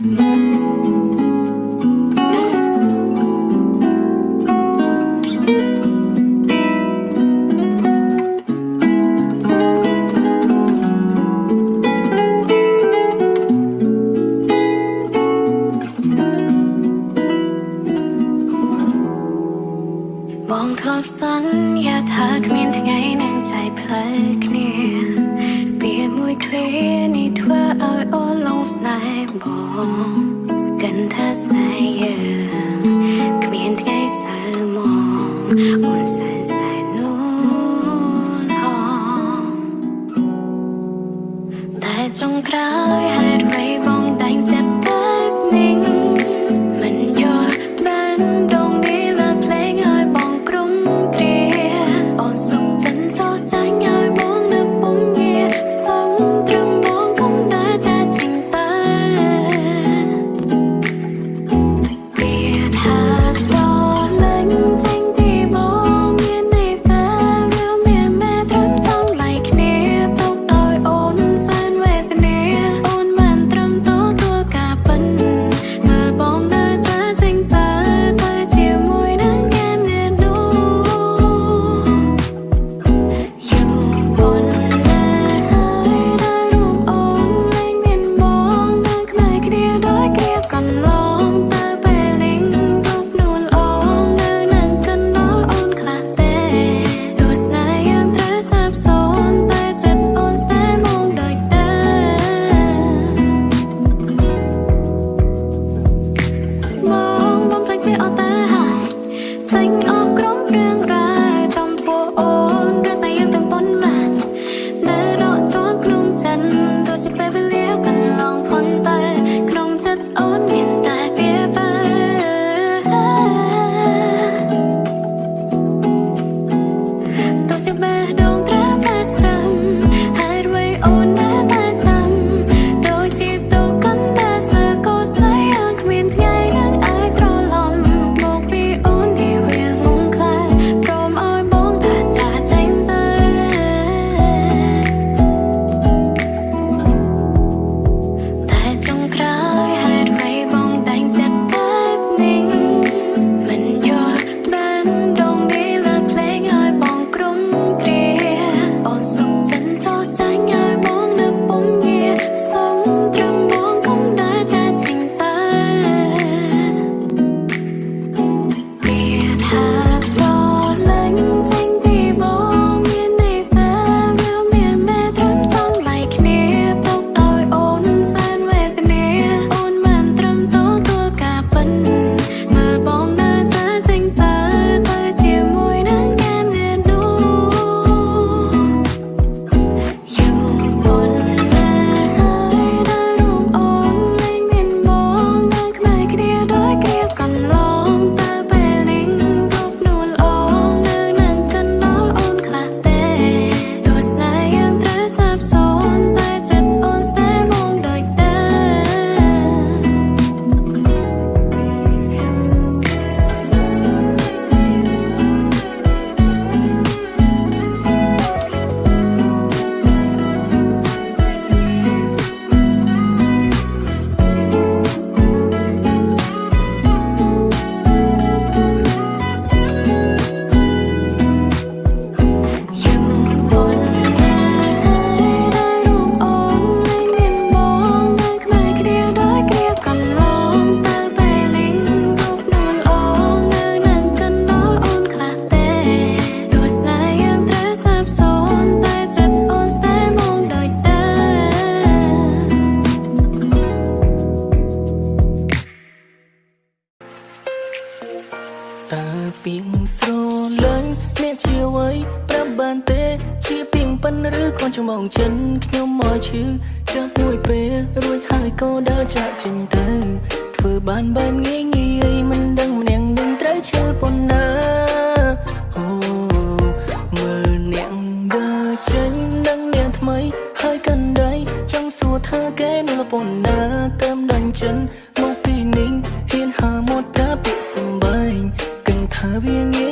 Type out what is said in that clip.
បងធ្លាប់សន្យាថាគ្មានថ្ងៃនឹងចែកផ្លូវគ្នា ឃ្លានេះធ្វើឲ្យអូនលងស្នេហ៍បង តើពីងស្រលាញ់អ្នកជាអ្វីប្រាប់បានទេ ជាពីងប៉ិនឬខំចំងចិនខ្ញុំមកឈឺចាប់មួយពេលរួចហើយក៏ដើរចាក់ចេញទៅធ្វើបានបែបងាយងាយមិនដឹងម្នាក់នឹងត្រូវឈឺប៉ុណ្ណាអូមើលអ្នកដើរចេញនឹងអ្នកថ្មី ហើយកណ្ដីចង់សួរថាគេនៅប៉ុណ្ណាតាមដឹងចិន bien